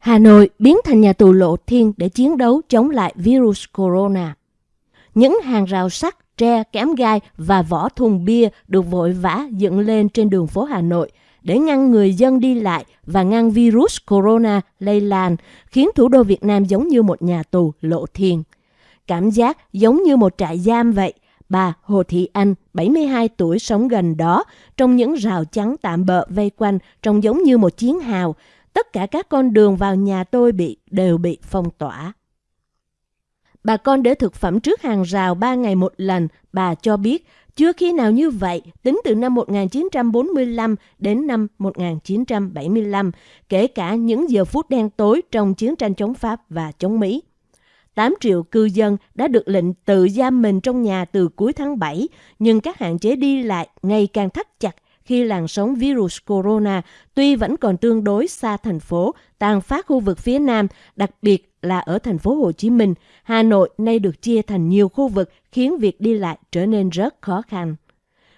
Hà Nội biến thành nhà tù lộ thiên để chiến đấu chống lại virus corona. Những hàng rào sắt, tre, kém gai và vỏ thùng bia được vội vã dựng lên trên đường phố Hà Nội để ngăn người dân đi lại và ngăn virus corona lây lan, khiến thủ đô Việt Nam giống như một nhà tù lộ thiên. Cảm giác giống như một trại giam vậy. Bà Hồ Thị Anh, 72 tuổi sống gần đó, trong những rào chắn tạm bợ vây quanh, trông giống như một chiến hào, tất cả các con đường vào nhà tôi bị đều bị phong tỏa. Bà con để thực phẩm trước hàng rào 3 ngày một lần, bà cho biết chưa khi nào như vậy tính từ năm 1945 đến năm 1975, kể cả những giờ phút đen tối trong chiến tranh chống Pháp và chống Mỹ. 8 triệu cư dân đã được lệnh tự giam mình trong nhà từ cuối tháng 7, nhưng các hạn chế đi lại ngày càng thắt chặt khi làn sóng virus corona tuy vẫn còn tương đối xa thành phố, tàn phát khu vực phía Nam, đặc biệt là ở thành phố Hồ Chí Minh, Hà Nội nay được chia thành nhiều khu vực khiến việc đi lại trở nên rất khó khăn.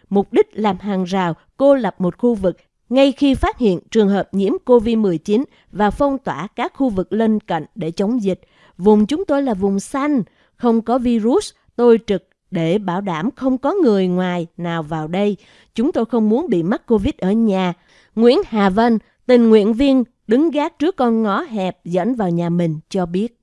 Mục đích làm hàng rào, cô lập một khu vực ngay khi phát hiện trường hợp nhiễm COVID-19 và phong tỏa các khu vực lân cận để chống dịch. Vùng chúng tôi là vùng xanh, không có virus, tôi trực để bảo đảm không có người ngoài nào vào đây. Chúng tôi không muốn bị mắc Covid ở nhà. Nguyễn Hà Vân, tình nguyện viên đứng gác trước con ngõ hẹp dẫn vào nhà mình cho biết.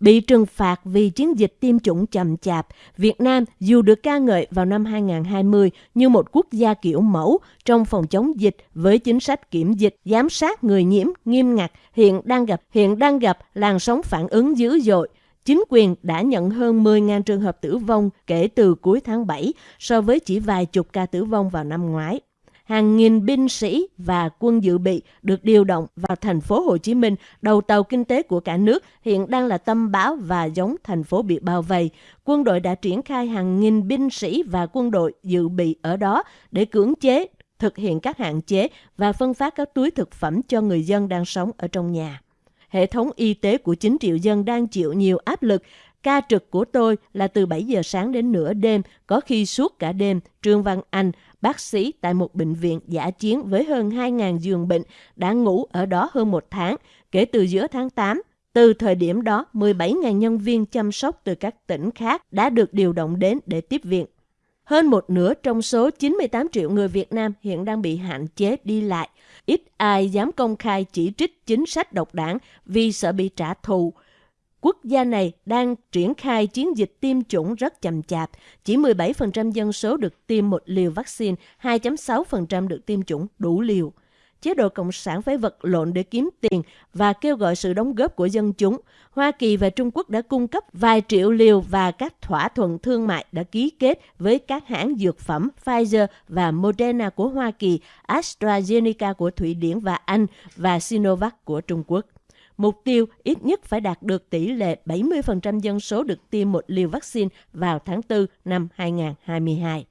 Bị trừng phạt vì chiến dịch tiêm chủng chậm chạp, Việt Nam dù được ca ngợi vào năm 2020 như một quốc gia kiểu mẫu trong phòng chống dịch với chính sách kiểm dịch, giám sát người nhiễm nghiêm ngặt, hiện đang gặp hiện đang gặp làn sóng phản ứng dữ dội chính quyền đã nhận hơn 10.000 trường hợp tử vong kể từ cuối tháng 7 so với chỉ vài chục ca tử vong vào năm ngoái. Hàng nghìn binh sĩ và quân dự bị được điều động vào thành phố Hồ Chí Minh, đầu tàu kinh tế của cả nước, hiện đang là tâm bão và giống thành phố bị bao vây. Quân đội đã triển khai hàng nghìn binh sĩ và quân đội dự bị ở đó để cưỡng chế thực hiện các hạn chế và phân phát các túi thực phẩm cho người dân đang sống ở trong nhà hệ thống y tế của 9 triệu dân đang chịu nhiều áp lực. Ca trực của tôi là từ 7 giờ sáng đến nửa đêm, có khi suốt cả đêm. Trương Văn Anh, bác sĩ tại một bệnh viện giả chiến với hơn 2.000 giường bệnh, đã ngủ ở đó hơn một tháng. Kể từ giữa tháng 8, từ thời điểm đó, 17.000 nhân viên chăm sóc từ các tỉnh khác đã được điều động đến để tiếp viện. Hơn một nửa trong số 98 triệu người Việt Nam hiện đang bị hạn chế đi lại. Ít ai dám công khai chỉ trích chính sách độc đảng vì sợ bị trả thù. Quốc gia này đang triển khai chiến dịch tiêm chủng rất chậm chạp. Chỉ 17% dân số được tiêm một liều vaccine, 2.6% được tiêm chủng đủ liều chế độ Cộng sản phải vật lộn để kiếm tiền và kêu gọi sự đóng góp của dân chúng. Hoa Kỳ và Trung Quốc đã cung cấp vài triệu liều và các thỏa thuận thương mại đã ký kết với các hãng dược phẩm Pfizer và Moderna của Hoa Kỳ, AstraZeneca của Thụy Điển và Anh và Sinovac của Trung Quốc. Mục tiêu ít nhất phải đạt được tỷ lệ 70% dân số được tiêm một liều vaccine vào tháng 4 năm 2022.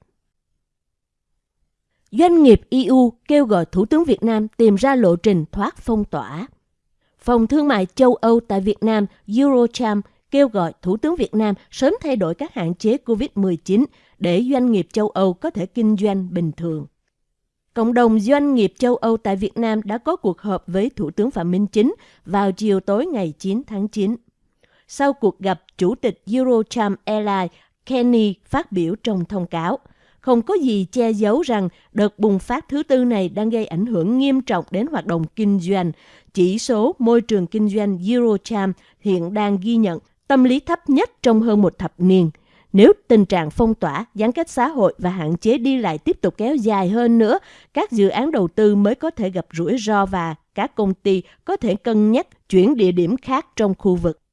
Doanh nghiệp EU kêu gọi Thủ tướng Việt Nam tìm ra lộ trình thoát phong tỏa. Phòng Thương mại châu Âu tại Việt Nam Eurocharm kêu gọi Thủ tướng Việt Nam sớm thay đổi các hạn chế COVID-19 để doanh nghiệp châu Âu có thể kinh doanh bình thường. Cộng đồng doanh nghiệp châu Âu tại Việt Nam đã có cuộc họp với Thủ tướng Phạm Minh Chính vào chiều tối ngày 9 tháng 9. Sau cuộc gặp, Chủ tịch Eurocharm Airlines Kenny phát biểu trong thông cáo – không có gì che giấu rằng đợt bùng phát thứ tư này đang gây ảnh hưởng nghiêm trọng đến hoạt động kinh doanh. Chỉ số môi trường kinh doanh Eurocharm hiện đang ghi nhận tâm lý thấp nhất trong hơn một thập niên. Nếu tình trạng phong tỏa, giãn cách xã hội và hạn chế đi lại tiếp tục kéo dài hơn nữa, các dự án đầu tư mới có thể gặp rủi ro và các công ty có thể cân nhắc chuyển địa điểm khác trong khu vực.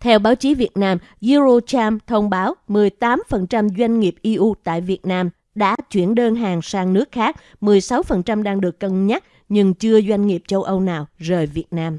Theo báo chí Việt Nam, Eurocharm thông báo 18% doanh nghiệp EU tại Việt Nam đã chuyển đơn hàng sang nước khác, 16% đang được cân nhắc, nhưng chưa doanh nghiệp châu Âu nào rời Việt Nam.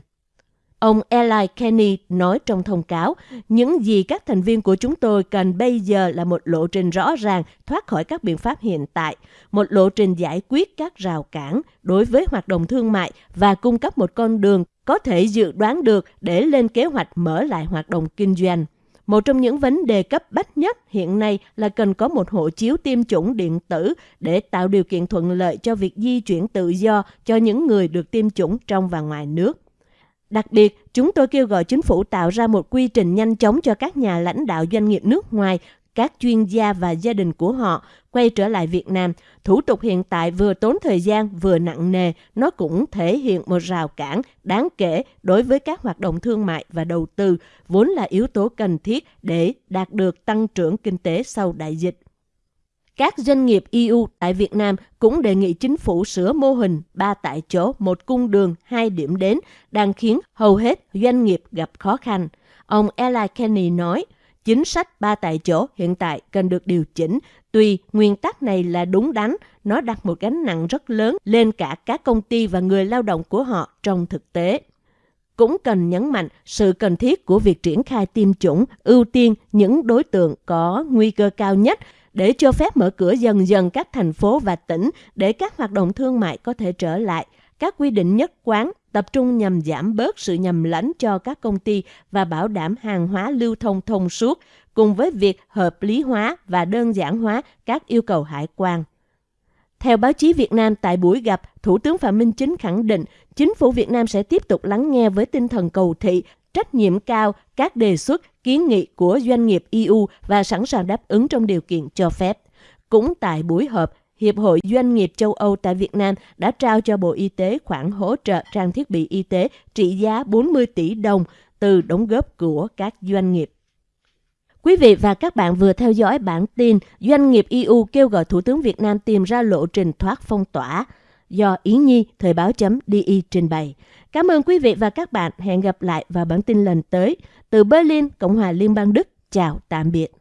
Ông Eli Kenny nói trong thông cáo, những gì các thành viên của chúng tôi cần bây giờ là một lộ trình rõ ràng thoát khỏi các biện pháp hiện tại, một lộ trình giải quyết các rào cản đối với hoạt động thương mại và cung cấp một con đường có thể dự đoán được để lên kế hoạch mở lại hoạt động kinh doanh. Một trong những vấn đề cấp bách nhất hiện nay là cần có một hộ chiếu tiêm chủng điện tử để tạo điều kiện thuận lợi cho việc di chuyển tự do cho những người được tiêm chủng trong và ngoài nước. Đặc biệt, chúng tôi kêu gọi chính phủ tạo ra một quy trình nhanh chóng cho các nhà lãnh đạo doanh nghiệp nước ngoài, các chuyên gia và gia đình của họ quay trở lại Việt Nam. Thủ tục hiện tại vừa tốn thời gian vừa nặng nề, nó cũng thể hiện một rào cản đáng kể đối với các hoạt động thương mại và đầu tư, vốn là yếu tố cần thiết để đạt được tăng trưởng kinh tế sau đại dịch. Các doanh nghiệp EU tại Việt Nam cũng đề nghị chính phủ sửa mô hình ba tại chỗ, một cung đường, hai điểm đến, đang khiến hầu hết doanh nghiệp gặp khó khăn. Ông Eli Kenny nói, chính sách ba tại chỗ hiện tại cần được điều chỉnh. Tuy nguyên tắc này là đúng đắn, nó đặt một gánh nặng rất lớn lên cả các công ty và người lao động của họ trong thực tế cũng cần nhấn mạnh sự cần thiết của việc triển khai tiêm chủng, ưu tiên những đối tượng có nguy cơ cao nhất để cho phép mở cửa dần dần các thành phố và tỉnh để các hoạt động thương mại có thể trở lại. Các quy định nhất quán tập trung nhằm giảm bớt sự nhầm lẫn cho các công ty và bảo đảm hàng hóa lưu thông thông suốt, cùng với việc hợp lý hóa và đơn giản hóa các yêu cầu hải quan. Theo báo chí Việt Nam tại buổi gặp, Thủ tướng Phạm Minh Chính khẳng định chính phủ Việt Nam sẽ tiếp tục lắng nghe với tinh thần cầu thị, trách nhiệm cao các đề xuất, kiến nghị của doanh nghiệp EU và sẵn sàng đáp ứng trong điều kiện cho phép. Cũng tại buổi họp, Hiệp hội Doanh nghiệp châu Âu tại Việt Nam đã trao cho Bộ Y tế khoản hỗ trợ trang thiết bị y tế trị giá 40 tỷ đồng từ đóng góp của các doanh nghiệp. Quý vị và các bạn vừa theo dõi bản tin Doanh nghiệp EU kêu gọi Thủ tướng Việt Nam tìm ra lộ trình thoát phong tỏa do Yến Nhi Thời báo chấm DI trình bày. Cảm ơn quý vị và các bạn. Hẹn gặp lại vào bản tin lần tới. Từ Berlin, Cộng hòa Liên bang Đức. Chào tạm biệt.